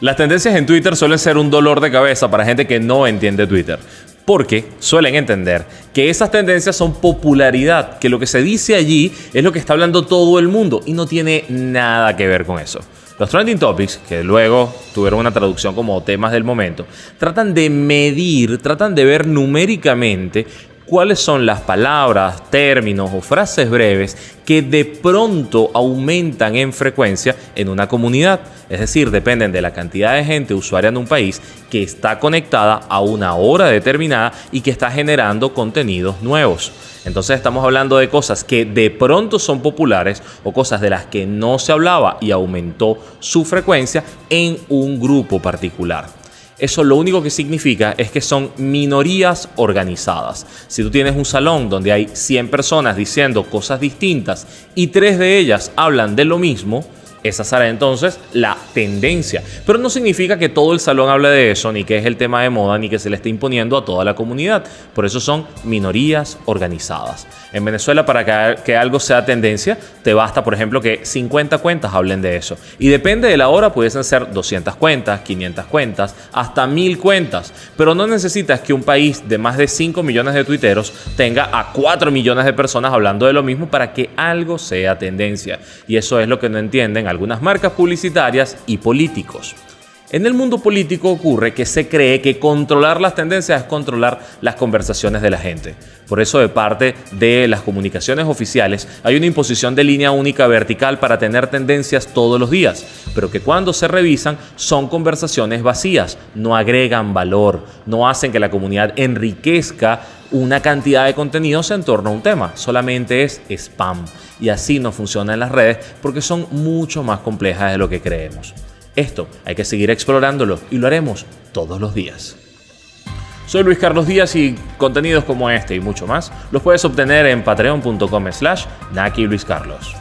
Las tendencias en Twitter suelen ser un dolor de cabeza para gente que no entiende Twitter. Porque suelen entender que esas tendencias son popularidad, que lo que se dice allí es lo que está hablando todo el mundo y no tiene nada que ver con eso. Los trending topics, que luego tuvieron una traducción como temas del momento, tratan de medir, tratan de ver numéricamente cuáles son las palabras, términos o frases breves que de pronto aumentan en frecuencia en una comunidad. Es decir, dependen de la cantidad de gente usuaria en un país que está conectada a una hora determinada y que está generando contenidos nuevos. Entonces estamos hablando de cosas que de pronto son populares o cosas de las que no se hablaba y aumentó su frecuencia en un grupo particular. Eso lo único que significa es que son minorías organizadas. Si tú tienes un salón donde hay 100 personas diciendo cosas distintas y tres de ellas hablan de lo mismo, esa será entonces la tendencia. Pero no significa que todo el salón hable de eso, ni que es el tema de moda, ni que se le esté imponiendo a toda la comunidad. Por eso son minorías organizadas. En Venezuela, para que, algo sea tendencia, te basta, por ejemplo, que 50 cuentas hablen de eso. Y depende de la hora, pudiesen ser 200 cuentas, 500 cuentas, hasta 1000 cuentas. Pero no necesitas que un país de más de 5 millones de tuiteros tenga a 4 millones de personas hablando de lo mismo para que algo sea tendencia. Y eso es lo que no entienden algunas marcas publicitarias y políticos. En el mundo político ocurre que se cree que controlar las tendencias es controlar las conversaciones de la gente. Por eso de parte de las comunicaciones oficiales hay una imposición de línea única vertical para tener tendencias todos los días, pero que cuando se revisan son conversaciones vacías, no agregan valor, no hacen que la comunidad enriquezca una cantidad de contenidos en torno a un tema, solamente es spam. Y así no funciona en las redes porque son mucho más complejas de lo que creemos. Esto hay que seguir explorándolo y lo haremos todos los días. Soy Luis Carlos Díaz y contenidos como este y mucho más los puedes obtener en patreon.com slash Naki Luis Carlos.